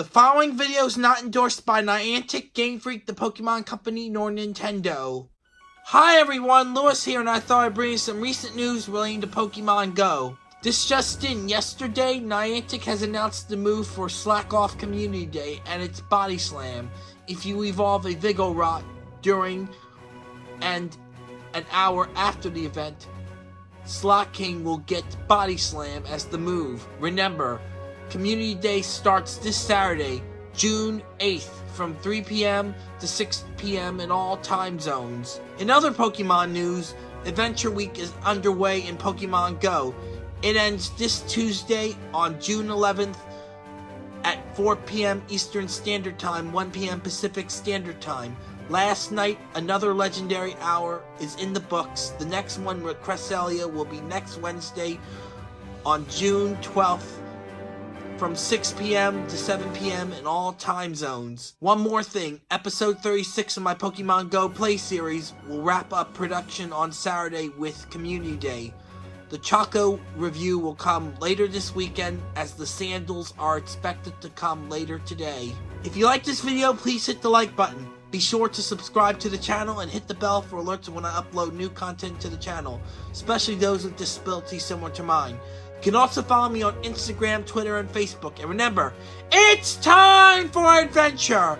The following video is not endorsed by Niantic, Game Freak, the Pokemon Company, nor Nintendo. Hi everyone, Lewis here, and I thought I'd bring you some recent news relating to Pokemon Go. This just in, yesterday, Niantic has announced the move for Slakoth Community Day and its Body Slam. If you evolve a Vigoroth during and an hour after the event, Slaking will get Body Slam as the move. Remember, Community Day starts this Saturday, June 8th from 3 p.m. to 6 p.m. in all time zones. In other Pokemon news, Adventure Week is underway in Pokemon Go. It ends this Tuesday on June 11th at 4 p.m. Eastern Standard Time, 1 p.m. Pacific Standard Time. Last night, another legendary hour is in the books. The next one with Cresselia will be next Wednesday on June 12th from 6 p.m. to 7 p.m. in all time zones. One more thing, episode 36 of my Pokemon Go Play series will wrap up production on Saturday with Community Day. The Chaco review will come later this weekend as the sandals are expected to come later today. If you like this video, please hit the like button. Be sure to subscribe to the channel and hit the bell for alerts when I upload new content to the channel, especially those with disabilities similar to mine. You can also follow me on Instagram, Twitter, and Facebook. And remember, it's time for adventure!